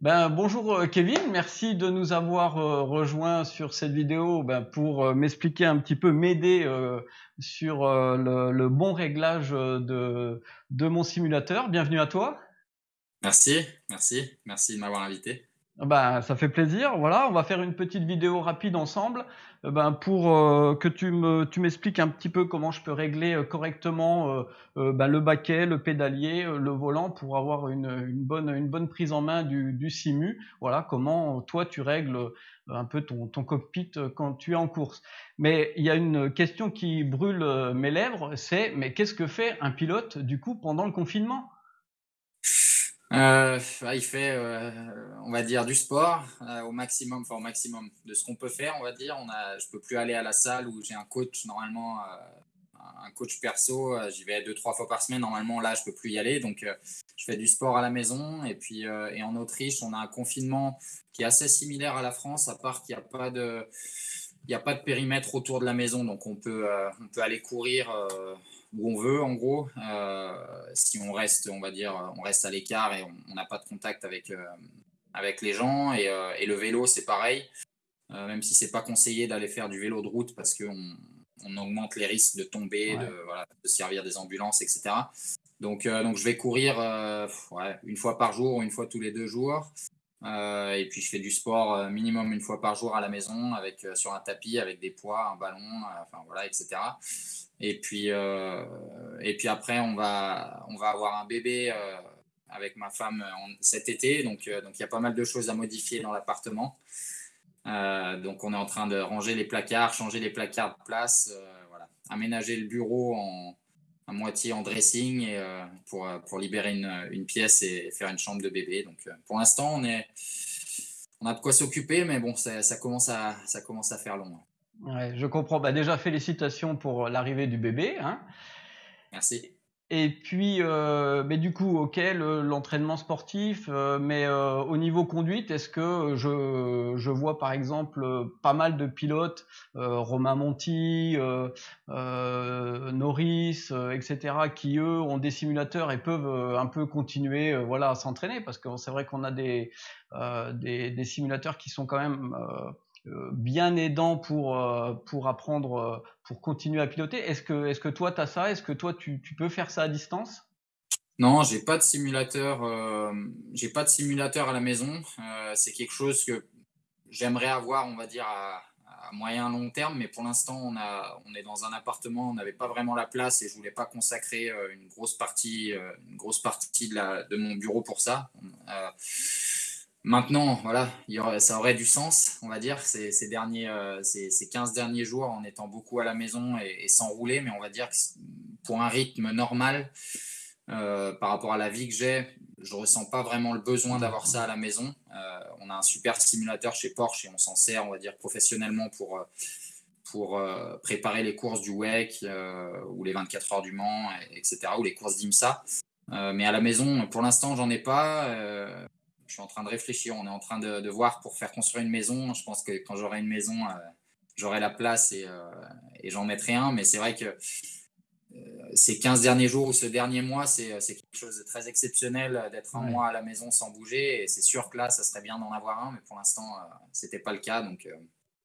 Ben, bonjour euh, Kevin, merci de nous avoir euh, rejoints sur cette vidéo ben, pour euh, m'expliquer un petit peu, m'aider sur le, le, bon réglage de, de mon simulateur. Bienvenue à toi. Merci, merci, merci de m'avoir invité. Ben, ça fait plaisir. Voilà, on va faire une petite vidéo rapide ensemble ben, pour euh, que tu me tu m'expliques un petit peu comment je peux régler euh, correctement ben, le baquet, le pédalier, le volant pour avoir une, une, bonne une bonne prise en main du, du simu. Voilà, comment toi tu règles un peu ton, ton cockpit quand tu es en course. Mais il y a une question qui brûle mes lèvres, c'est mais qu'est-ce que fait un pilote du coup pendant le confinement? Euh, il fait, euh, on va dire, du sport euh, au maximum, enfin au maximum de ce qu'on peut faire, on va dire. Je peux plus aller à la salle où j'ai un coach normalement, un coach perso. J'y vais deux trois fois par semaine. Normalement, là, je peux plus y aller, donc je fais du sport à la maison. Et puis, et en Autriche, on a un confinement qui est assez similaire à la France, à part qu'il n'y a pas de, il n'y a pas de périmètre autour de la maison, donc on peut, on peut aller courir où on veut, en gros. Euh, si on reste, on va dire, on reste à l'écart et on n'a pas de contact avec, euh, avec les gens. Et, euh, et le vélo, c'est pareil. même si c'est pas conseillé d'aller faire du vélo de route parce qu'on on augmente les risques de tomber, de, voilà, de, servir des ambulances, etc. Donc, donc je vais courir ouais, une fois par jour ou une fois tous les deux jours. Euh, et puis je fais du sport minimum une fois par jour à la maison, avec sur un tapis, avec des poids, un ballon, enfin voilà, etc. Et puis, euh, et puis après, on va, on va avoir un bébé euh, avec ma femme cet été. Donc, euh, donc il y a pas mal de choses à modifier dans l'appartement. donc on est en train de ranger les placards, changer les placards de place, voilà. aménager le bureau en, à moitié en dressing et, pour, pour libérer une, une, pièce et faire une chambre de bébé. Donc pour l'instant, on, est, on a de quoi s'occuper, mais bon, ça, ça, commence à, ça commence à faire long. Ouais, je comprends. Bah déjà, félicitations pour l'arrivée du bébé. Hein. Merci. Et puis, euh, mais du coup, ok, l'entraînement sportif, euh, mais euh, au niveau conduite, est-ce que je, je, vois par exemple pas mal de pilotes, euh, Romain Monti, euh, euh, Norris, etc., qui eux ont des simulateurs et peuvent un peu continuer, voilà, à s'entraîner, parce que c'est vrai qu'on a des, des, des, simulateurs qui sont quand même bien aidant pour, euh, pour apprendre, euh, pour continuer à piloter. Est-ce que, est que toi, tu as ça? Est-ce que toi, tu, peux faire ça à distance? Non, j'ai pas de simulateur. Euh, j'ai pas de simulateur à la maison. Euh, c'est quelque chose que j'aimerais avoir, on va dire, à, à, moyen long terme. Mais pour l'instant, on, a, on est dans un appartement, on n'avait pas vraiment la place et je voulais pas consacrer une grosse partie, une grosse partie de, la, de mon bureau pour ça. Maintenant, voilà, ça aurait du sens, on va dire, ces, derniers, euh, ces, ces, 15 derniers jours en étant beaucoup à la maison et, sans rouler, mais on va dire que pour un rythme normal, euh, par rapport à la vie que j'ai, je ressens pas vraiment le besoin d'avoir ça à la maison. Euh, on a un super simulateur chez Porsche et on s'en sert, on va dire, professionnellement pour, pour préparer les courses du WEC ou les 24 heures du Mans, etc., ou les courses d'IMSA. mais à la maison, pour l'instant, j'en ai pas je suis en train de réfléchir. On est en train de, de, voir pour faire construire une maison. Je pense que quand j'aurai une maison, euh, j'aurai la place et, euh, et j'en mettrai un. Mais c'est vrai que euh, ces 15 derniers jours ou ce dernier mois, c'est quelque chose de très exceptionnel d'être un ouais. mois à la maison sans bouger. Et c'est sûr que là, ça serait bien d'en avoir un. Mais pour l'instant, ce n'était pas le cas. Donc,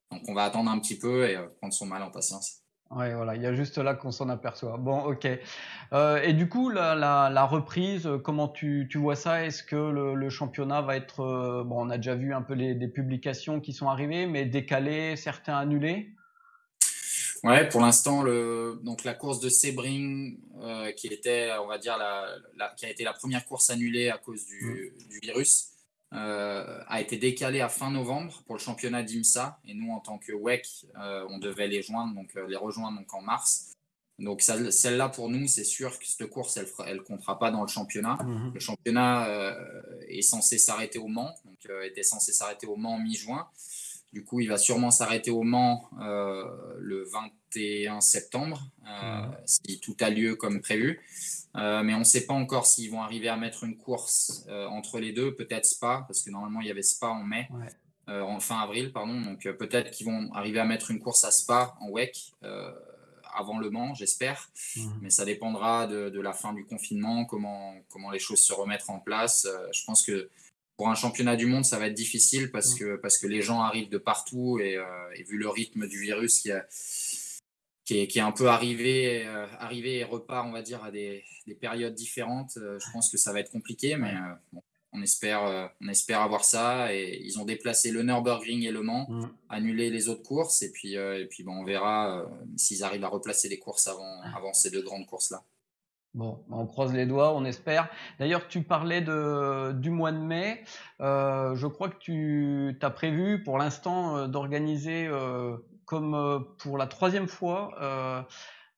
donc, on va attendre un petit peu et prendre son mal en patience. Ouais, voilà, il y a juste là qu'on s'en aperçoit. Bon, ok. Euh, et du coup, la, la, la reprise, comment tu, tu, vois ça? Est-ce que le, le, championnat va être, euh, bon, on a déjà vu un peu les, des publications qui sont arrivées, mais décalées, certains annulés? Ouais, pour l'instant, le, donc la course de Sebring, euh, qui était, on va dire, la, la, qui a été la première course annulée à cause du, mmh. du virus, euh, a été décalé à fin novembre pour le championnat d'IMSA. Et nous, en tant que WEC, euh, on devait les, joindre, donc, euh, les rejoindre donc, en mars. Donc celle-là, pour nous, c'est sûr que cette course, elle ne comptera pas dans le championnat. Mmh. Le championnat euh, est censé s'arrêter au Mans, donc était censé s'arrêter au Mans mi-juin. Du coup, il va sûrement s'arrêter au Mans le 21 septembre, mmh. si tout a lieu comme prévu. Euh, mais on ne sait pas encore s'ils vont arriver à mettre une course euh, entre les deux, peut-être Spa, parce que normalement il y avait Spa en mai. Ouais. en fin avril, pardon. Donc peut-être qu'ils vont arriver à mettre une course à Spa en WEC avant le Mans, j'espère. Mmh. Mais ça dépendra de, la fin du confinement, comment, comment les choses se remettront en place. je pense que pour un championnat du monde, ça va être difficile parce mmh. que, parce que les gens arrivent de partout et, vu le rythme du virus qui, a, qui, est, qui est un peu arrivé, arrivé et repart, on va dire, à des, des périodes différentes, je pense que ça va être compliqué. Mais bon, on espère, euh, on espère avoir ça. Et ils ont déplacé le Nürburgring et Le Mans, mm. annulé les autres courses. Et puis, euh, et puis bon, on verra euh, s'ils arrivent à replacer les courses avant, avant ces deux grandes courses-là. Bon, on croise les doigts, on espère. D'ailleurs, tu parlais de, du mois de mai. je crois que tu as prévu pour l'instant d'organiser, comme pour la troisième fois,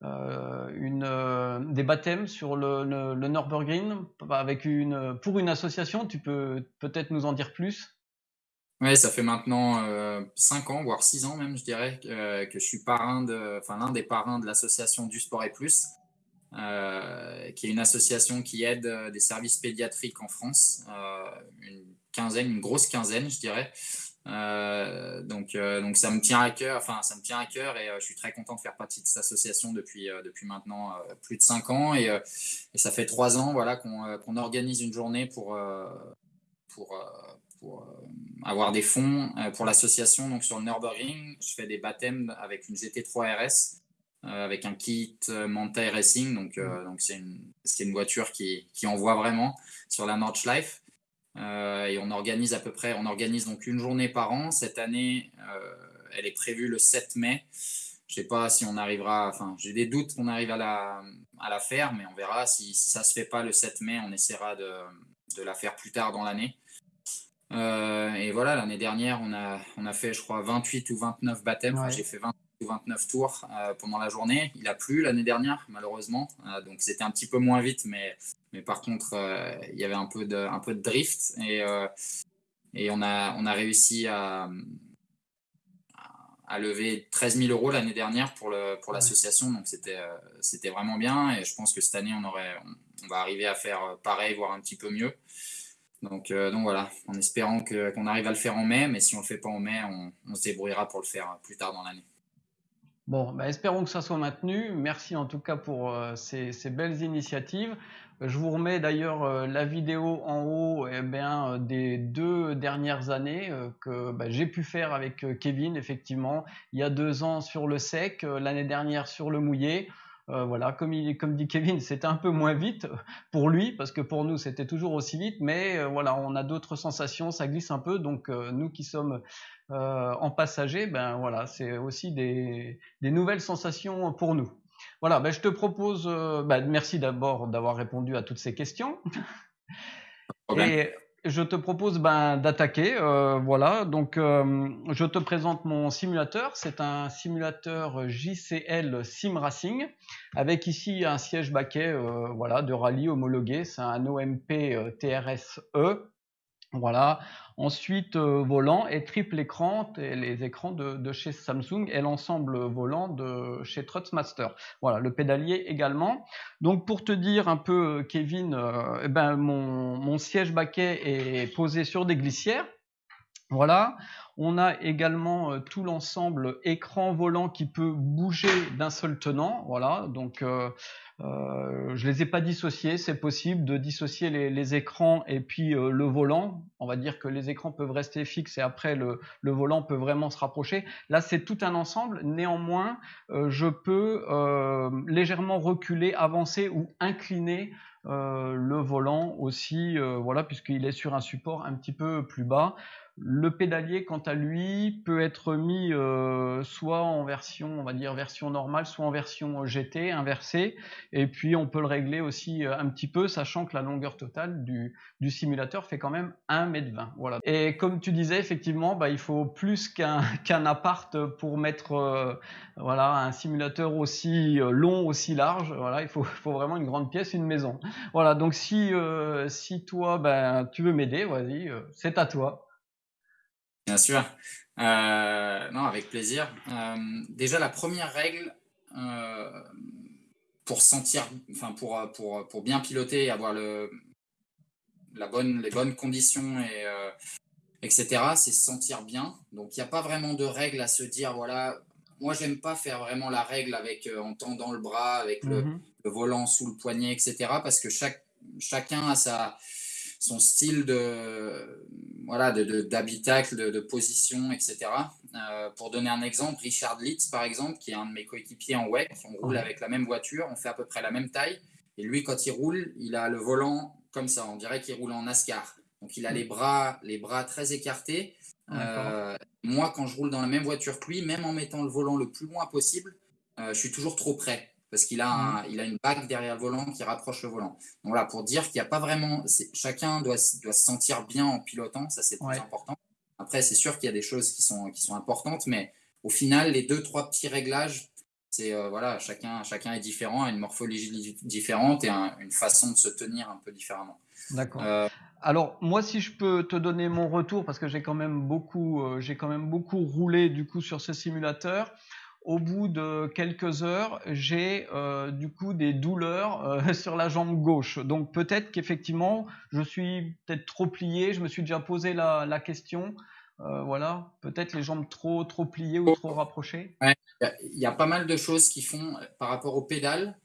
euh, euh, des baptêmes sur le, le, Nürburgring avec une, pour une association. Tu peux peut-être nous en dire plus? Oui, ça fait maintenant 5 euh, ans, voire 6 ans même, je dirais, que je suis parrain de, l'un des parrains de l'association du Sport et Plus, qui est une association qui aide des services pédiatriques en France, une quinzaine, une grosse quinzaine, je dirais. Euh, donc, euh, donc ça me tient à cœur, enfin ça me tient à cœur et euh, je suis très content de faire partie de cette association depuis, depuis maintenant plus de cinq ans et, et, ça fait trois ans voilà, qu'on organise une journée pour, pour, pour avoir des fonds pour l'association. Donc sur le Nürburgring, je fais des baptêmes avec une GT3 RS. avec un kit Manta Racing, donc mmh. donc c'est une, une voiture qui, qui envoie vraiment sur la Nordschleife. Euh, et on organise à peu près, on organise donc une journée par an. Cette année, euh, elle est prévue le 7 mai. Je sais pas si on arrivera, enfin, j'ai des doutes qu'on arrive à la, à la faire, mais on verra. Si, si ça se fait pas le 7 mai, on essaiera de, de la faire plus tard dans l'année. Euh, et voilà, l'année dernière, on a, on a fait, je crois, 28 ou 29 baptêmes. J'ai fait 28 ou 29 tours pendant la journée. Il a plu l'année dernière, malheureusement. donc c'était un petit peu moins vite, mais mais par contre, euh, il y avait un peu de, un peu de drift et, euh, et on, a, on a réussi à, à lever 13 000 euros l'année dernière pour, le, pour l'association. Donc c'était, euh, c'était vraiment bien et je pense que cette année, on, aurait, on, va arriver à faire pareil, voire un petit peu mieux. Donc, donc voilà, en espérant que, qu'on arrive à le faire en mai, mais si on ne le fait pas en mai, on, on se débrouillera pour le faire plus tard dans l'année. Bon, bah espérons que ça soit maintenu. Merci en tout cas pour ces, ces, belles initiatives. Je vous remets d'ailleurs euh, la vidéo en haut eh bien, euh, des deux dernières années euh, que bah, j'ai pu faire avec Kevin, effectivement. Il y a deux ans sur le sec, l'année dernière sur le mouillé. Voilà, comme, il, comme dit Kevin, c'était un peu moins vite pour lui, parce que pour nous c'était toujours aussi vite, mais voilà, on a d'autres sensations, ça glisse un peu, donc nous qui sommes en passager, ben voilà, c'est aussi des, des nouvelles sensations pour nous. Voilà, ben je te propose, euh, ben merci d'abord d'avoir répondu à toutes ces questions. Et je te propose ben, d'attaquer. Euh, voilà, donc euh, je te présente mon simulateur. C'est un simulateur JCL Sim Racing avec ici un siège baquet voilà, de rallye homologué. C'est un OMP TRSE. Voilà. Ensuite, euh, volant et triple écran, et les écrans de, chez Samsung et l'ensemble volant de chez Trutzmaster. Voilà, le pédalier également. Donc pour te dire un peu, Kevin, euh, eh ben, mon, mon siège baquet est posé sur des glissières. Voilà, on a également euh, tout l'ensemble écran volant qui peut bouger d'un seul tenant. Voilà, donc euh, euh, je les ai pas dissociés. C'est possible de dissocier les, écrans et puis euh, le volant. On va dire que les écrans peuvent rester fixes et après le, le volant peut vraiment se rapprocher. Là, c'est tout un ensemble. Néanmoins, je peux légèrement reculer, avancer ou incliner le volant aussi, voilà, puisqu'il est sur un support un petit peu plus bas. Le pédalier, quant à lui, peut être mis euh, soit en version, on va dire version normale, soit en version GT inversée. Et puis on peut le régler aussi euh, un petit peu, sachant que la longueur totale du, simulateur fait quand même 1m20. Voilà. Et comme tu disais, effectivement, bah, il faut plus qu'un qu'un appart pour mettre euh, voilà un simulateur aussi long, aussi large. Voilà, il faut, faut vraiment une grande pièce, une maison. Voilà. Donc si si toi, ben tu veux m'aider, vas-y, c'est à toi. Bien sûr. Euh, non, avec plaisir. Euh, déjà, la première règle euh, pour sentir, enfin pour, pour, pour, bien piloter et avoir le, la bonne, les bonnes conditions et, etc. C'est se sentir bien. Donc, il n'y a pas vraiment de règle à se dire, voilà, moi, j'aime pas faire vraiment la règle avec en tendant le bras, avec le, mhm. le, volant sous le poignet, etc. Parce que chaque, chacun a sa, son style de voilà d'habitacle, de, de, position, etc. Euh, pour donner un exemple, Richard Litz, par exemple, qui est un de mes coéquipiers en WEC, on roule avec la même voiture, on fait à peu près la même taille. Et lui, quand il roule, il a le volant comme ça. On dirait qu'il roule en NASCAR. Donc, il a les bras, les bras très écartés. Euh, moi, quand je roule dans la même voiture que lui, même en mettant le volant le plus loin possible, euh, je suis toujours trop près parce qu'il a, il a une bague derrière le volant qui rapproche le volant. Donc voilà, pour dire qu'il n'y a pas vraiment. Chacun doit, doit se sentir bien en pilotant, ça c'est très important. Après, c'est sûr qu'il y a des choses qui sont, qui sont importantes, mais au final, les deux, trois petits réglages, c'est euh, voilà, chacun, chacun est différent, a une morphologie différente et une façon de se tenir un peu différemment. D'accord. Euh, alors moi, si je peux te donner mon retour, parce que j'ai quand même beaucoup, euh, j'ai quand même beaucoup roulé du coup sur ce simulateur. Au bout de quelques heures, j'ai euh, du coup des douleurs euh, sur la jambe gauche. Donc peut-être qu'effectivement, je suis peut-être trop plié. Je me suis déjà posé la, question. Euh, voilà, peut-être les jambes trop trop pliées ou trop rapprochées. Il y, a pas mal de choses qui font par rapport au pédale.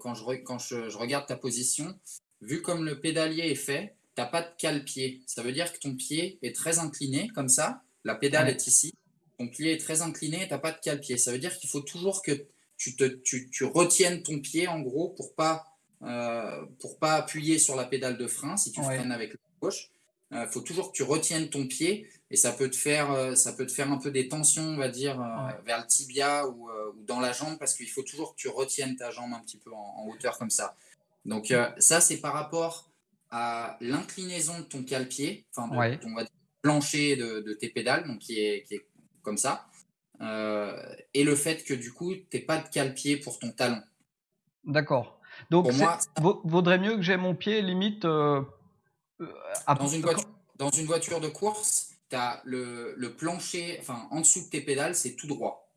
quand je, quand je, regarde ta position, vu comme le pédalier est fait, tu n'as pas de cale-pied. Ça veut dire que ton pied est très incliné comme ça. La pédale est ici ton pied est très incliné et tu n'as pas de cale-pied. Ça veut dire qu'il faut toujours que tu, te, tu, tu, retiennes ton pied, en gros, pour pas, euh, pour pas appuyer sur la pédale de frein si tu freines avec la gauche. Il euh, faut toujours que tu retiennes ton pied et ça peut te faire, euh, ça peut te faire un peu des tensions, on va dire, vers le tibia ou, ou, dans la jambe parce qu'il faut toujours que tu retiennes ta jambe un petit peu en, hauteur comme ça. Donc ça, c'est par rapport à l'inclinaison de ton cale-pied, enfin de ton plancher de, de, tes pédales, donc qui est, qui est comme ça. Euh, et le fait que du coup, tu pas de cale-pied pour ton talon. D'accord. Donc, moi, vaudrait mieux que j'ai mon pied limite. Euh, euh, dans, une voiture, dans une voiture de course, tu as le, le, plancher, enfin, en dessous de tes pédales, c'est tout droit.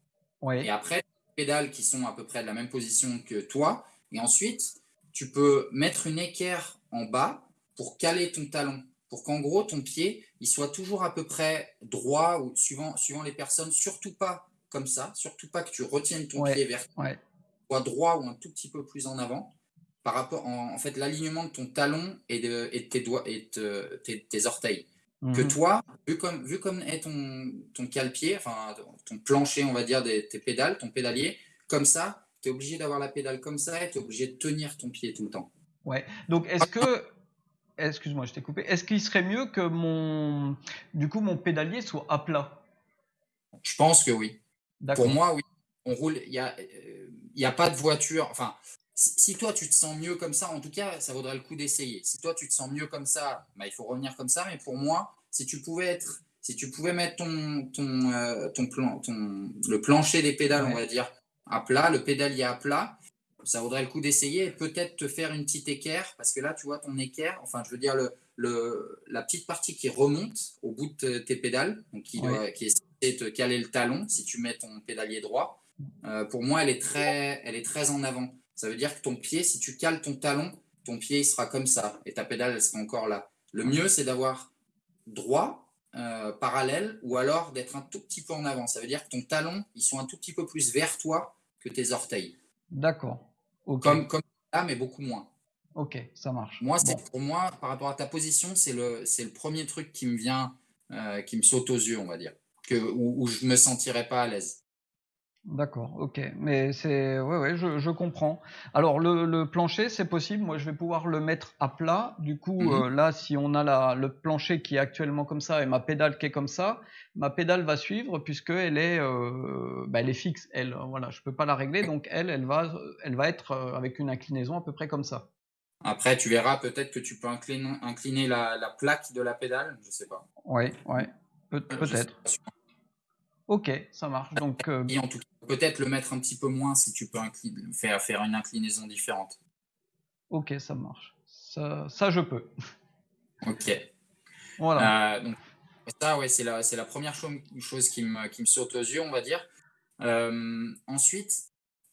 Oui. Et après, pédales qui sont à peu près de la même position que toi. Et ensuite, tu peux mettre une équerre en bas pour caler ton talon pour qu'en gros, ton pied, il soit toujours à peu près droit ou suivant, suivant les personnes, surtout pas comme ça, surtout pas que tu retiennes ton pied vers ouais. soit droit ou un tout petit peu plus en avant par rapport en, fait l'alignement de ton talon et de, et tes doigts et tes, orteils. Que mhm. toi, vu comme, vu comme est ton, ton cale-pied, enfin ton plancher, on va dire, des, tes pédales, ton pédalier, comme ça, tu es obligé d'avoir la pédale comme ça et tu es obligé de tenir ton pied tout le temps. Ouais. Donc, est-ce que excuse-moi, je t'ai coupé. Est-ce qu'il serait mieux que mon, du coup, mon pédalier soit à plat? Je pense que oui. Pour moi, oui. On roule. Il n'y a, il a pas de voiture. Enfin, si, toi tu te sens mieux comme ça, en tout cas, ça vaudrait le coup d'essayer. Si toi tu te sens mieux comme ça, bah, il faut revenir comme ça. Mais pour moi, si tu pouvais être, si tu pouvais mettre ton, ton, euh, ton, plan, ton le plancher des pédales, on va dire, à plat, le pédalier à plat, ça vaudrait le coup d'essayer et peut-être te faire une petite équerre, parce que là, tu vois ton équerre, enfin, je veux dire, le, le, la petite partie qui remonte au bout de tes pédales, donc qui, qui essaie de te caler le talon si tu mets ton pédalier droit, euh, pour moi, elle est, très, elle est très en avant. Ça veut dire que ton pied, si tu cales ton talon, ton pied il sera comme ça et ta pédale, elle sera encore là. Le mieux, c'est d'avoir droit, euh, parallèle, ou alors d'être un tout petit peu en avant. Ça veut dire que ton talon, ils sont un tout petit peu plus vers toi que tes orteils. D'accord. Comme, comme là, mais beaucoup moins. Ok, ça marche. Moi, c'est pour moi, par rapport à ta position, c'est le, c'est le premier truc qui me vient, euh, qui me saute aux yeux, on va dire, que, où, où je me sentirais pas à l'aise. D'accord, ok. Mais c'est, ouais, ouais, je, je comprends. Alors le, le plancher, c'est possible. Moi, je vais pouvoir le mettre à plat. Du coup, mmh euh, là, si on a la, le plancher qui est actuellement comme ça et ma pédale qui est comme ça, ma pédale va suivre puisque elle est, euh, bah, elle est fixe. Elle, voilà, je peux pas la régler. Donc elle, elle va, elle va être euh, avec une inclinaison à peu près comme ça. Après, tu verras peut-être que tu peux incliner, incliner la, la, plaque de la pédale. Je sais pas. Ouais, ouais, peut-être. Ok, ça marche. Donc, et en tout cas, peut-être le mettre un petit peu moins si tu peux faire, faire une inclinaison différente. Ok, ça marche. Ça, ça je peux. Ok. Voilà. Euh, donc, ça, ouais, c'est la, la première chose, qui, me, qui me saute aux yeux, on va dire. Euh, ensuite,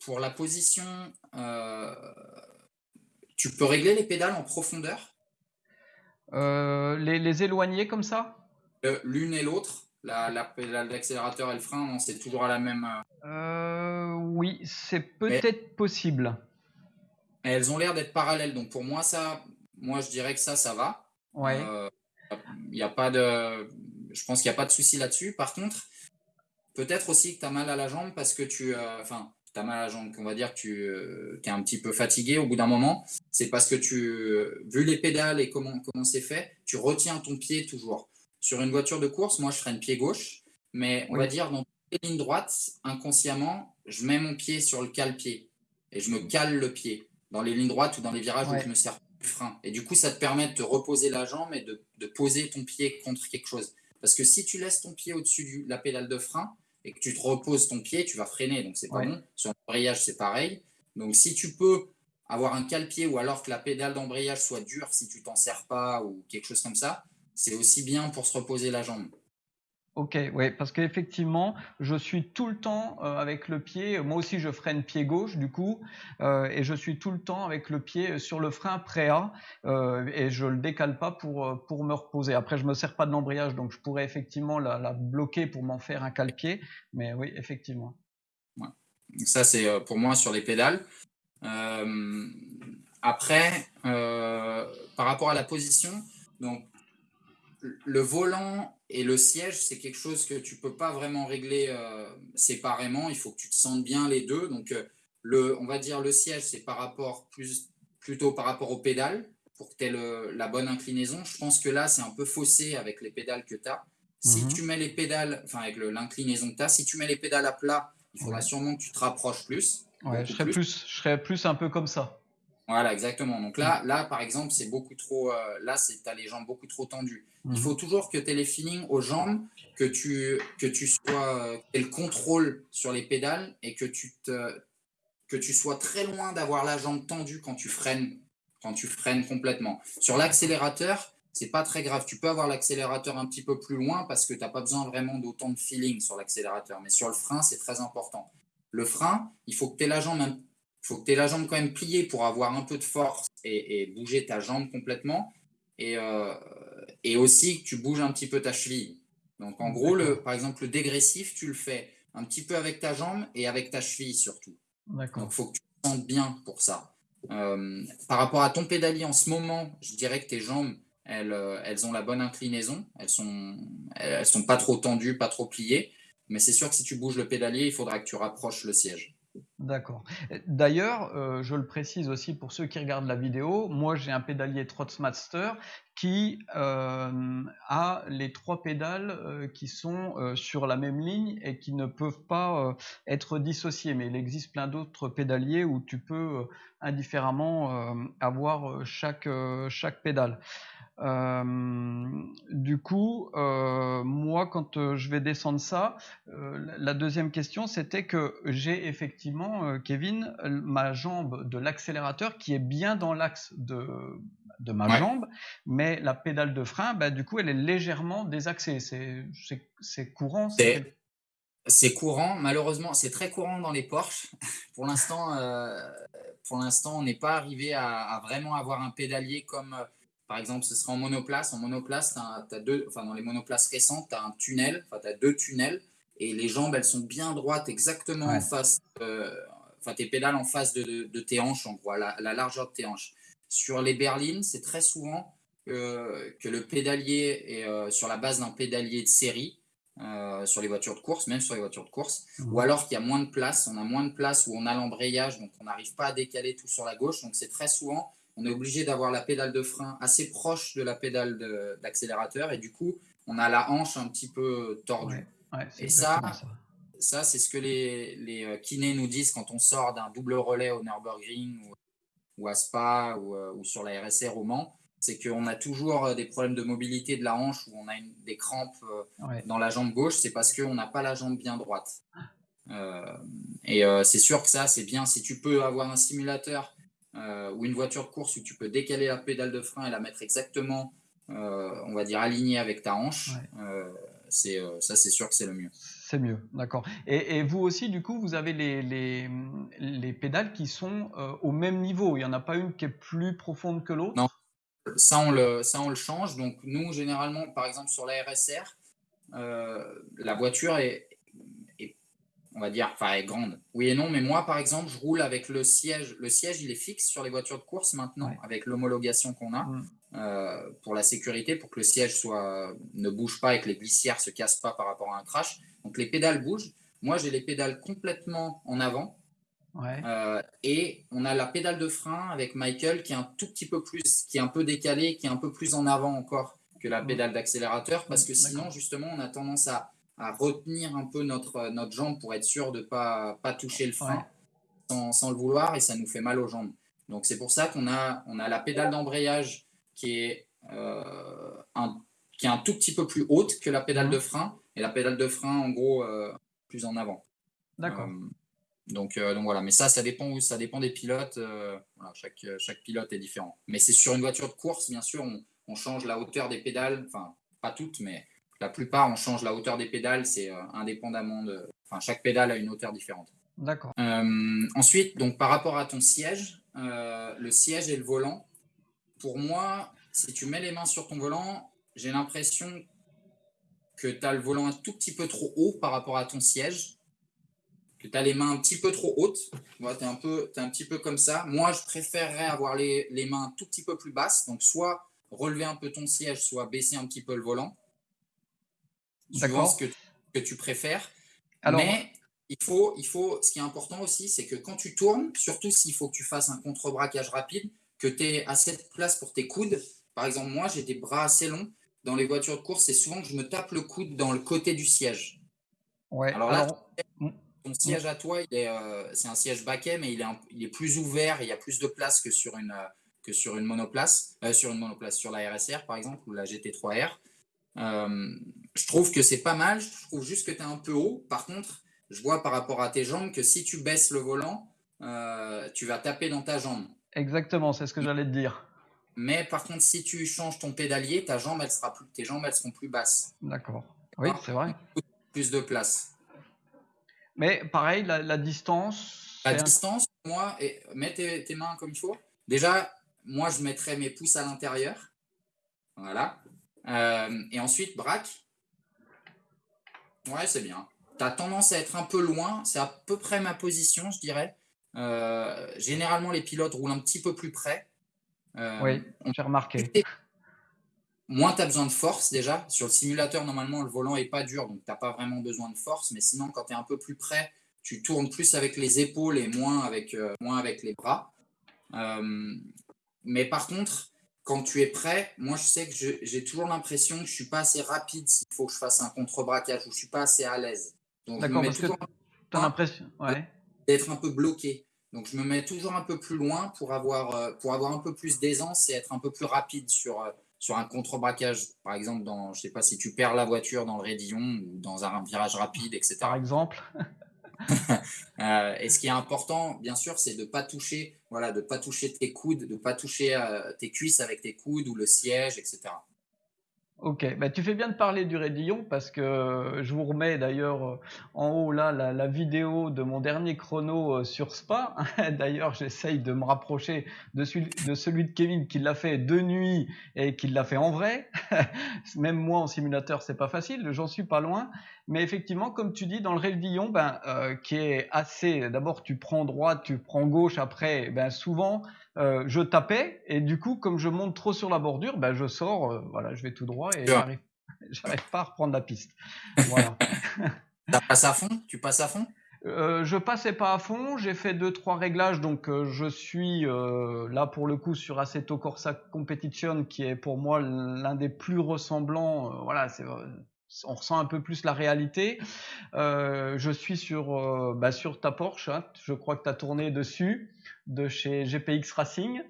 pour la position, euh, tu peux régler les pédales en profondeur? Les, les, éloigner comme ça? L'une et l'autre la, la d'accélérateur et le frein, c'est toujours à la même. oui, c'est peut-être possible. Elles ont l'air d'être parallèles, donc pour moi ça, moi je dirais que ça, ça va. Ouais. Il a pas de, je pense qu'il n'y a pas de souci là-dessus. Par contre, peut-être aussi que tu as mal à la jambe parce que tu, enfin, tu as mal à la jambe, qu'on va dire que tu euh, es un petit peu fatigué au bout d'un moment, c'est parce que tu, euh, vu les pédales et comment comment c'est fait, tu retiens ton pied toujours. Sur une voiture de course, moi je freine pied gauche, mais on va dire dans les lignes droites, inconsciemment, je mets mon pied sur le cale-pied et je me cale le pied dans les lignes droites ou dans les virages où je me sers du frein. Et du coup, ça te permet de te reposer la jambe et de, de poser ton pied contre quelque chose. Parce que si tu laisses ton pied au-dessus de la pédale de frein, et que tu te reposes ton pied, tu vas freiner. Donc, c'est pas bon. Sur l'embrayage, c'est pareil. Donc, si tu peux avoir un cale-pied ou alors que la pédale d'embrayage soit dure si tu t'en sers pas ou quelque chose comme ça, c'est aussi bien pour se reposer la jambe. Ok, oui, parce qu'effectivement, je suis tout le temps euh, avec le pied, moi aussi je freine pied gauche du coup, euh, et je suis tout le temps avec le pied sur le frein euh, et je le décale pas pour, pour me reposer. Après, je me sers pas de l'embrayage, donc je pourrais effectivement la, bloquer pour m'en faire un cale-pied, mais oui, effectivement. Ça, c'est pour moi sur les pédales. après, par rapport à la position, donc le volant et le siège, c'est quelque chose que tu peux pas vraiment régler euh, séparément. Il faut que tu te sentes bien les deux. Donc, euh, le, on va dire le siège, c'est par rapport plus, plutôt par rapport aux pédales pour que tu aies la bonne inclinaison. Je pense que là, c'est un peu faussé avec les pédales que tu as. Si mhm. tu mets les pédales, enfin avec l'inclinaison que tu as, si tu mets les pédales à plat, il faudra sûrement que tu te rapproches plus. je serais plus. je serais plus un peu comme ça. Voilà, exactement. Donc là, là par exemple, c'est beaucoup trop. Euh, là, tu as les jambes beaucoup trop tendues. Il mhm. faut toujours que tu aies les feelings aux jambes, que tu, que tu sois. Le contrôle sur les pédales et que tu, te, que tu sois très loin d'avoir la jambe tendue quand tu freines, quand tu freines complètement. Sur l'accélérateur, c'est pas très grave. Tu peux avoir l'accélérateur un petit peu plus loin parce que tu n'as pas besoin vraiment d'autant de feeling sur l'accélérateur. Mais sur le frein, c'est très important. Le frein, il faut que tu aies la jambe un faut que tu aies la jambe quand même pliée pour avoir un peu de force et, bouger ta jambe complètement. Et, euh, et, aussi que tu bouges un petit peu ta cheville. Donc en gros, le, par exemple, le dégressif, tu le fais un petit peu avec ta jambe et avec ta cheville surtout. Donc il faut que tu te sentes bien pour ça. Euh, par rapport à ton pédalier en ce moment, je dirais que tes jambes, elles, euh, elles ont la bonne inclinaison. Elles sont, elles sont pas trop tendues, pas trop pliées. Mais c'est sûr que si tu bouges le pédalier, il faudra que tu rapproches le siège. D'accord. D'ailleurs, euh, je le précise aussi pour ceux qui regardent la vidéo, moi j'ai un pédalier Trotsmaster qui euh, a les trois pédales euh, qui sont sur la même ligne et qui ne peuvent pas être dissociées. Mais il existe plein d'autres pédaliers où tu peux indifféremment avoir chaque, chaque pédale. Euh, du coup, euh, moi, quand euh, je vais descendre ça, la deuxième question, c'était que j'ai effectivement, Kevin, ma jambe de l'accélérateur qui est bien dans l'axe de, de ma jambe, mais la pédale de frein, bah, du coup, elle est légèrement désaxée. C'est courant c'est courant, malheureusement, c'est très courant dans les Porsche. pour l'instant, pour l'instant, on n'est pas arrivé à, à, vraiment avoir un pédalier comme par exemple, ce sera en monoplace. En monoplace, as, deux, enfin, dans les monoplaces récentes, tu as un tunnel, enfin, tu as deux tunnels, et les jambes, elles sont bien droites, exactement en face, euh, enfin, tes pédales en face de, de, tes hanches, en gros, la, la, largeur de tes hanches. Sur les berlines, c'est très souvent euh, que le pédalier est euh, sur la base d'un pédalier de série, sur les voitures de course, même sur les voitures de course, mmh. ou alors qu'il y a moins de place, on a moins de place où on a l'embrayage, donc on n'arrive pas à décaler tout sur la gauche, donc c'est très souvent on est obligé d'avoir la pédale de frein assez proche de la pédale d'accélérateur et du coup, on a la hanche un petit peu tordue. et ça, ça, c'est ce que les, les, euh, kinés nous disent quand on sort d'un double relais au Nürburgring ou, ou à Spa ou, euh, ou, sur la RSR au Mans, c'est qu'on a toujours euh, des problèmes de mobilité de la hanche où on a des crampes dans la jambe gauche, c'est parce qu'on n'a pas la jambe bien droite. et c'est sûr que ça, c'est bien si tu peux avoir un simulateur euh, ou une voiture de course où tu peux décaler la pédale de frein et la mettre exactement, euh, on va dire, alignée avec ta hanche, euh, c'est ça, c'est sûr que c'est le mieux. C'est mieux, d'accord. Et, vous aussi, du coup, vous avez les, les, pédales qui sont au même niveau. Il n'y en a pas une qui est plus profonde que l'autre? Non. ça, on le, ça, on le change. Donc, nous, généralement, par exemple, sur la RSR, la voiture est, on va dire, enfin, est grande. Oui et non, mais moi, par exemple, je roule avec le siège. Le siège, il est fixe sur les voitures de course maintenant, avec l'homologation qu'on a mm. euh, pour la sécurité, pour que le siège soit, ne bouge pas et que les glissières ne se cassent pas par rapport à un crash. Donc, les pédales bougent. Moi, j'ai les pédales complètement en avant. Euh, et on a la pédale de frein avec Michael qui est un tout petit peu plus, qui est un peu décalé, qui est un peu plus en avant encore que la mm. pédale d'accélérateur, parce que sinon, justement, on a tendance à à retenir un peu notre, notre jambe pour être sûr de ne pas, pas toucher le frein sans, sans, le vouloir et ça nous fait mal aux jambes. Donc c'est pour ça qu'on a, on a la pédale d'embrayage qui, est euh, un, qui est un tout petit peu plus haute que la pédale de frein et la pédale de frein en gros euh, plus en avant. D'accord. Euh, donc, donc voilà, mais ça, ça dépend, ça dépend des pilotes. Voilà, chaque, chaque pilote est différent. Mais c'est sur une voiture de course, bien sûr, on, on change la hauteur des pédales, enfin pas toutes, mais la plupart, on change la hauteur des pédales, c'est euh, indépendamment de. Enfin, chaque pédale a une hauteur différente. D'accord. Euh, ensuite, donc par rapport à ton siège, euh, le siège et le volant, pour moi, si tu mets les mains sur ton volant, j'ai l'impression que tu as le volant un tout petit peu trop haut par rapport à ton siège, que tu as les mains un petit peu trop hautes. Tu es, un peu, es un petit peu comme ça. Moi, je préférerais avoir les, les mains un tout petit peu plus basses, donc soit relever un peu ton siège, soit baisser un petit peu le volant suivant ce que, que, tu préfères. Mais il faut, il faut, ce qui est important aussi, c'est que quand tu tournes, surtout s'il faut que tu fasses un contre-braquage rapide, que tu aies assez de place pour tes coudes. Par exemple, moi, j'ai des bras assez longs. Dans les voitures de course, c'est souvent que je me tape le coude dans le côté du siège. Ouais, alors là, mm. ton siège à toi, euh, c'est un siège baquet, mais il est, il est plus ouvert, il y a plus de place que sur une, que sur une monoplace, euh, sur une monoplace, sur la RSR par exemple, ou la GT3R. Je trouve que c'est pas mal. Je trouve juste que tu es un peu haut. Par contre, je vois par rapport à tes jambes que si tu baisses le volant, euh, tu vas taper dans ta jambe. Exactement, c'est ce que j'allais te dire. Mais par contre, si tu changes ton pédalier, ta jambe, elle sera plus, tes jambes, elles seront plus basses. D'accord. Oui, c'est vrai. Plus de place. Mais pareil, la, distance. La distance, moi, et, mets tes, tes, mains comme il faut. Déjà, moi, je mettrais mes pouces à l'intérieur. Voilà. Euh, et ensuite, braque. Ouais, c'est bien. Tu as tendance à être un peu loin. C'est à peu près ma position, je dirais. Euh, généralement, les pilotes roulent un petit peu plus près. Euh, oui, j'ai remarqué. Moins tu as besoin de force déjà. Sur le simulateur, normalement, le volant n'est pas dur, donc tu n'as pas vraiment besoin de force. Mais sinon, quand tu es un peu plus près, tu tournes plus avec les épaules et moins avec, moins avec les bras. mais par contre, quand tu es prêt, moi je sais que j'ai toujours l'impression que je ne suis pas assez rapide s'il faut que je fasse un contre-braquage ou je ne suis pas assez à l'aise. D'accord, parce que tu as l'impression d'être un peu bloqué. Donc je me mets toujours un peu plus loin pour avoir, euh, pour avoir un peu plus d'aisance et être un peu plus rapide sur, euh, sur un contre-braquage. Par exemple, dans, je sais pas si tu perds la voiture dans le raidillon ou dans un virage rapide, etc. Par exemple Euh, et ce qui est important, bien sûr, c'est de ne pas toucher, voilà, de pas toucher tes coudes, de ne pas toucher euh, tes cuisses avec tes coudes ou le siège, etc. Ok, bah, tu fais bien de parler du raidillon parce que je vous remets d'ailleurs euh, en haut là la, vidéo de mon dernier chrono euh, sur Spa. d'ailleurs, j'essaye de me rapprocher de celui, de celui de Kevin qui l'a fait de nuit et qui l'a fait en vrai. Même moi en simulateur, c'est pas facile, j'en suis pas loin. Mais effectivement, comme tu dis, dans le raidillon, ben, euh, qui est assez. D'abord, tu prends droite, tu prends gauche. Après, ben souvent euh, je tapais et du coup, comme je monte trop sur la bordure, ben, je sors, euh, voilà, je vais tout droit et j'arrive, j'arrive pas à reprendre la piste. Voilà. tu passes à fond? Tu passes à fond? Euh, je passais pas à fond, j'ai fait deux trois réglages, donc euh, je suis là pour le coup sur Assetto Corsa Competition, qui est pour moi l'un des plus ressemblants. voilà, c'est on ressent un peu plus la réalité. Euh, je suis sur, euh, bah, sur ta Porsche, hein. je crois que tu as tourné dessus, de chez GPX Racing.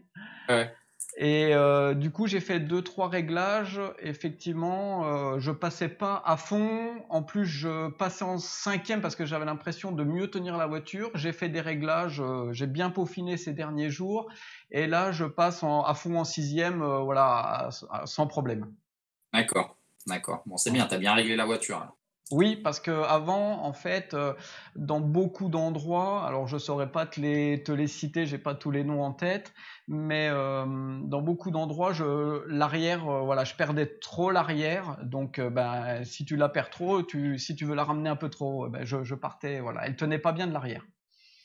Et euh, du coup, j'ai fait deux trois réglages. Effectivement, je passais pas à fond. En plus, je passais en cinquième parce que j'avais l'impression de mieux tenir la voiture. J'ai fait des réglages, j'ai bien peaufiné ces derniers jours. Et là, je passe à fond en sixième, voilà, sans problème. D'accord. D'accord. Bon, c'est bien, tu as bien réglé la voiture. Oui, parce que avant, en fait, euh, dans beaucoup d'endroits, alors je saurais pas te les, te les citer, j'ai pas tous les noms en tête, mais euh, dans beaucoup d'endroits, je l'arrière, euh, voilà, je perdais trop l'arrière, donc ben si tu la perds trop, tu, si tu veux la ramener un peu trop, ben, je, je partais, voilà, elle tenait pas bien de l'arrière.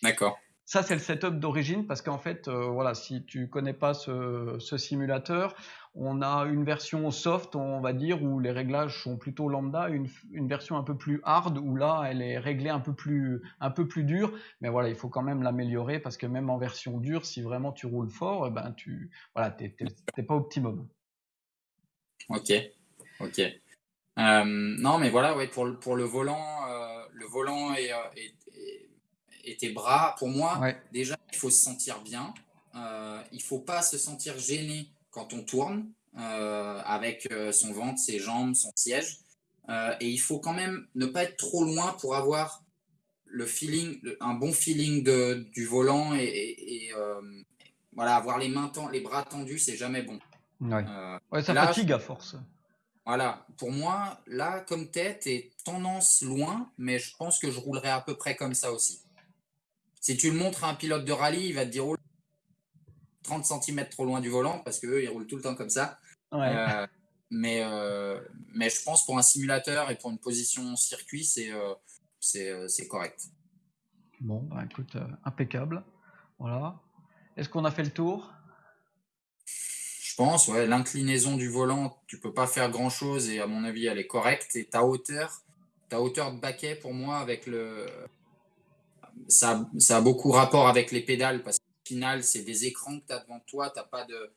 D'accord. Ça, c'est le setup d'origine parce qu'en fait, voilà, si tu connais pas ce, ce simulateur, on a une version soft, on va dire, où les réglages sont plutôt lambda, une, une, version un peu plus hard, où là, elle est réglée un peu plus, un peu plus dure. Mais voilà, il faut quand même l'améliorer parce que même en version dure, si vraiment tu roules fort, eh ben tu, voilà, t'es pas optimum. Ok, ok. Euh, non, mais voilà, ouais, pour, pour le volant, euh, le volant et, et, et, tes bras, pour moi, ouais. déjà, il faut se sentir bien. Euh, il faut pas se sentir gêné quand on tourne euh, avec euh, son ventre, ses jambes, son siège. Euh, et il faut quand même ne pas être trop loin pour avoir le feeling, un bon feeling de, du volant et, et, et euh, voilà, avoir les mains, les bras tendus, c'est jamais bon. Ouais. Euh, ouais ça là, fatigue à force. Voilà, pour moi, là, comme tête, et tendance loin, mais je pense que je roulerai à peu près comme ça aussi. Si tu le montres à un pilote de rallye, il va te dire oh, 30 cm trop loin du volant parce qu'eux, ils roulent tout le temps comme ça. Ouais. Euh, mais, euh, mais je pense pour un simulateur et pour une position circuit, c'est euh, c'est correct. Bon, bah, écoute, euh, impeccable. Voilà. Est-ce qu'on a fait le tour? Je pense, ouais. L'inclinaison du volant, tu peux pas faire grand-chose et à mon avis, elle est correcte. Et ta hauteur, ta hauteur de baquet, pour moi, avec le... Ça, ça a beaucoup rapport avec les pédales parce c'est des écrans que tu as devant toi. Tu n'as pas de,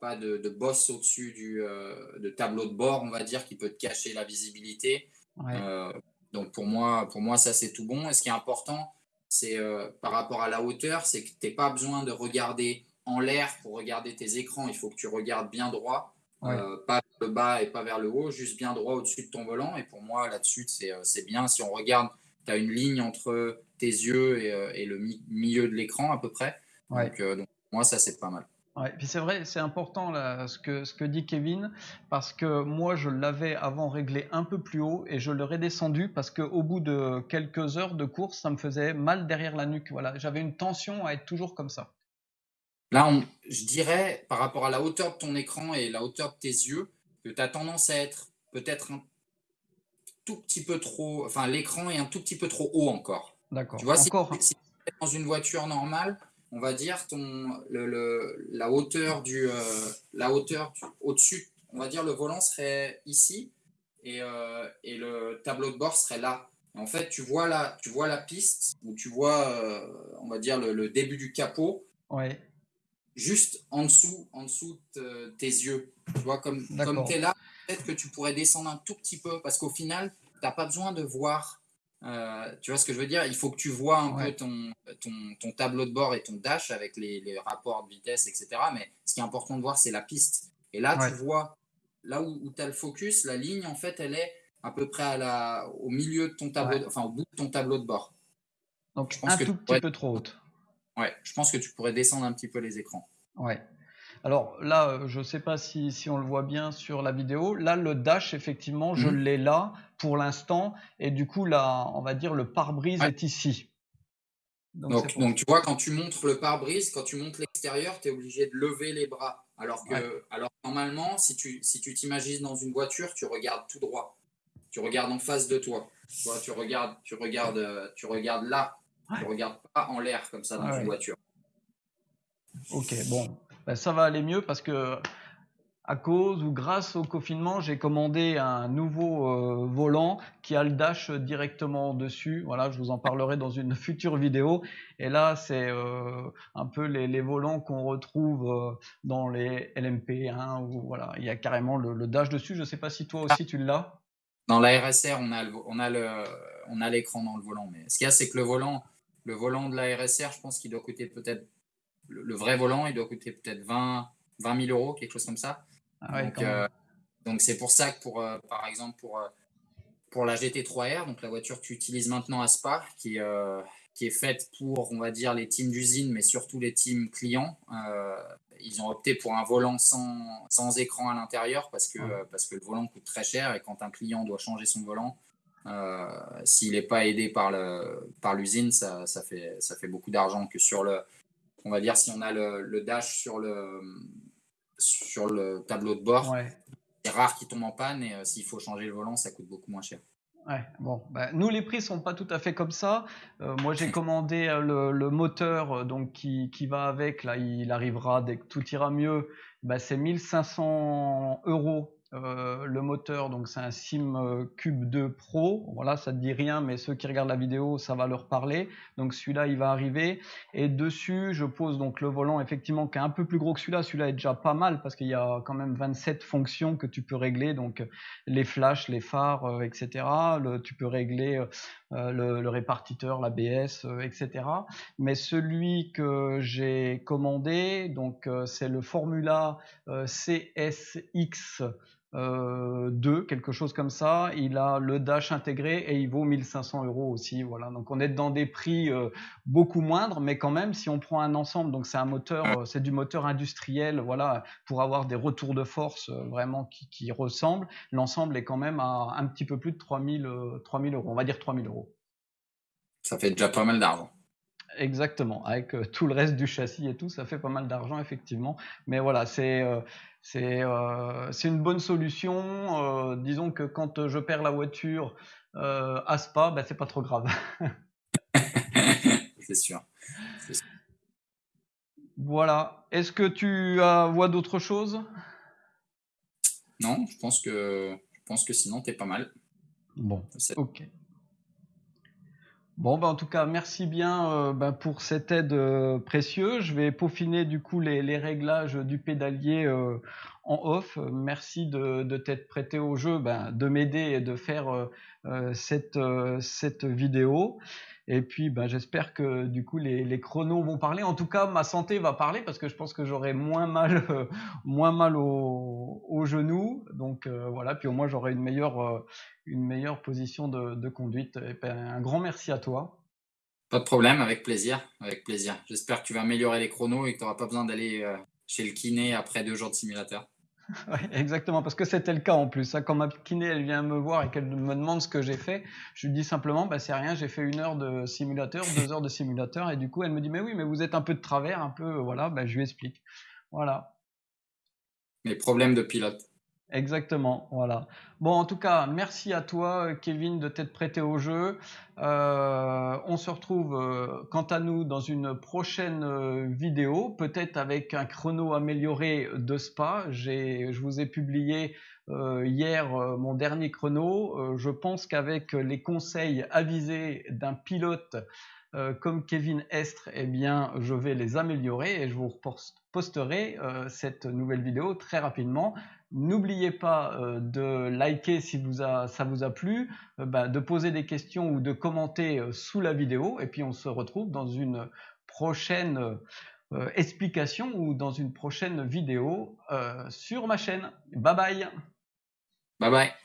pas de, de boss au-dessus du euh, de tableau de bord, on va dire, qui peut te cacher la visibilité. Ouais. Euh, donc pour moi, pour moi, ça c'est tout bon. Et ce qui est important, c'est euh, par rapport à la hauteur, c'est que tu n'as pas besoin de regarder en l'air pour regarder tes écrans. Il faut que tu regardes bien droit, ouais. pas vers le bas et pas vers le haut, juste bien droit au-dessus de ton volant. Et pour moi, là-dessus, c'est bien. Si on regarde, tu as une ligne entre tes yeux et, et le mi milieu de l'écran à peu près. Ouais. Donc, euh, donc, moi, ça, c'est pas mal. Ouais, puis c'est vrai, c'est important là, ce, que, ce que dit Kevin, parce que moi je l'avais avant réglé un peu plus haut et je le redescendu parce qu'au bout de quelques heures de course, ça me faisait mal derrière la nuque. Voilà, j'avais une tension à être toujours comme ça. Là, on, je dirais, par rapport à la hauteur de ton écran et la hauteur de tes yeux, que tu as tendance à être peut-être un tout petit peu trop. Enfin, l'écran est un tout petit peu trop haut encore. D'accord. Tu vois, encore. si, si dans une voiture normale, on va dire ton le, le, la hauteur du euh, la hauteur au-dessus on va dire le volant serait ici et, euh, et le tableau de bord serait là. Et en fait tu vois la tu vois la piste où tu vois euh, on va dire le, le, début du capot ouais. juste en dessous en dessous de tes yeux. Tu vois comme comme tu es là peut-être que tu pourrais descendre un tout petit peu parce qu'au final tu n'as pas besoin de voir euh, tu vois ce que je veux dire? Il faut que tu vois un ouais. peu ton, ton, ton, tableau de bord et ton dash avec les, les, rapports de vitesse, etc. Mais ce qui est important de voir, c'est la piste. Et là, ouais. tu vois, là où, où tu as le focus, la ligne, en fait, elle est à peu près à la, au milieu de ton tableau, ouais. de, enfin au bout de ton tableau de bord. Donc, je pense un que tout petit pourrais, peu trop haute. Ouais, je pense que tu pourrais descendre un petit peu les écrans. Ouais. Alors là, euh, je ne sais pas si, si, on le voit bien sur la vidéo. Là, le dash, effectivement, je mmh. l'ai là pour l'instant. Et du coup, là, on va dire le pare-brise ouais. est ici. Donc, donc, donc, tu vois, quand tu montres le pare-brise, quand tu montes l'extérieur, tu es obligé de lever les bras. Alors que, ouais. alors normalement, si tu si tu t'imagines dans une voiture, tu regardes tout droit. Tu regardes en face de toi. Tu vois, tu regardes, tu regardes, tu regardes là. Ouais. Tu regardes pas en l'air comme ça dans une voiture. Ok, bon, ben, ça va aller mieux parce que à cause ou grâce au confinement, j'ai commandé un nouveau euh, volant qui a le dash directement dessus. Voilà, je vous en parlerai dans une future vidéo. Et là, c'est euh, un peu les, les volants qu'on retrouve euh, dans les LMP1 où voilà, il y a carrément le, le dash dessus. Je ne sais pas si toi aussi tu l'as. Dans la RSR, on a le, on a le, on a l'écran dans le volant. Mais ce qu'il y a, c'est que le volant, le volant de la RSR, je pense qu'il doit coûter peut-être le, le, vrai volant, il doit coûter peut-être 20, 20 000 euros, quelque chose comme ça. Ah ouais, donc, euh, donc c'est pour ça que pour, euh, par exemple, pour, euh, pour la GT3R, donc la voiture que tu utilises maintenant à Spa, qui, euh, qui est faite pour, on va dire, les teams d'usine, mais surtout les teams clients, ils ont opté pour un volant sans, sans écran à l'intérieur parce que, ouais. parce que le volant coûte très cher et quand un client doit changer son volant, S'il n'est pas aidé par l'usine, par ça, fait, ça fait beaucoup d'argent que sur le, on va dire, si on a le, dash sur le, sur le tableau de bord, c'est rare qu'il tombe en panne et s'il faut changer le volant, ça coûte beaucoup moins cher. Ouais, bon, bah, nous les prix sont pas tout à fait comme ça. Euh, moi j'ai commandé euh, le, moteur euh, donc qui, qui, va avec, là il arrivera dès que tout ira mieux. Bah, c'est 1500 euros euh, le moteur, donc c'est un Sim euh, Cube 2 Pro. Voilà, ça ne dit rien, mais ceux qui regardent la vidéo, ça va leur parler. Donc celui-là, il va arriver. Et dessus, je pose donc le volant, effectivement, qui est un peu plus gros que celui-là. Celui-là est déjà pas mal parce qu'il y a quand même 27 fonctions que tu peux régler. Donc les flashs, les phares, euh, etc. tu peux régler le, répartiteur, l'ABS, etc. Mais celui que j'ai commandé, donc c'est le Formula CSX 2, euh, quelque chose comme ça. Il a le dash intégré et il vaut 1500 euros aussi. Voilà. Donc on est dans des prix euh, beaucoup moindres, mais quand même, si on prend un ensemble, donc c'est un moteur, euh, c'est du moteur industriel, voilà, pour avoir des retours de force vraiment qui, qui ressemblent. L'ensemble est quand même à un petit peu plus de 3000, 3000 euros. On va dire 3000 euros. Ça fait déjà pas mal d'argent. Exactement, avec tout le reste du châssis et tout, ça fait pas mal d'argent effectivement. Mais voilà, c'est euh, c'est une bonne solution. Euh, disons que quand je perds la voiture euh, à Spa, ben, c'est pas trop grave. c'est sûr. Voilà. Est-ce que tu vois d'autres choses? Non, je pense que je pense que sinon tu es pas mal. Bon, ok. Bon, ben, en tout cas, merci bien ben, pour cette aide euh, précieuse. Je vais peaufiner du coup les, réglages du pédalier euh, en off. Merci de, de t'être prêté au jeu, ben, de m'aider et de faire euh, cette, cette vidéo. Et puis, ben, j'espère que du coup les, les, chronos vont parler. En tout cas, ma santé va parler parce que je pense que j'aurai moins mal, moins mal au, genou. Donc voilà. Puis au moins j'aurai une meilleure, une meilleure position de, conduite. Et ben, un grand merci à toi. Pas de problème, avec plaisir, avec plaisir. J'espère que tu vas améliorer les chronos et que tu n'auras pas besoin d'aller chez le kiné après deux jours de simulateur. exactement, parce que c'était le cas en plus. Hein. Quand ma kiné elle vient me voir et qu'elle me demande ce que j'ai fait, je lui dis simplement bah, c'est rien, j'ai fait une heure de simulateur, deux heures de simulateur, et du coup elle me dit mais oui, mais vous êtes un peu de travers, un peu, voilà, bah, je lui explique. Voilà. Les problèmes de pilote. Exactement, voilà. Bon, en tout cas, merci à toi, Kevin, de t'être prêté au jeu. Euh, on se retrouve, euh, quant à nous, dans une prochaine euh, vidéo, peut-être avec un chrono amélioré de Spa. Je vous ai publié hier mon dernier chrono. je pense qu'avec les conseils avisés d'un pilote comme Kevin Estre, eh bien, je vais les améliorer et je vous posterai cette nouvelle vidéo très rapidement. N'oubliez pas euh, de liker si ça vous a plu, euh, bah, de poser des questions ou de commenter euh, sous la vidéo. Et puis on se retrouve dans une prochaine explication ou dans une prochaine vidéo sur ma chaîne. Bye bye Bye bye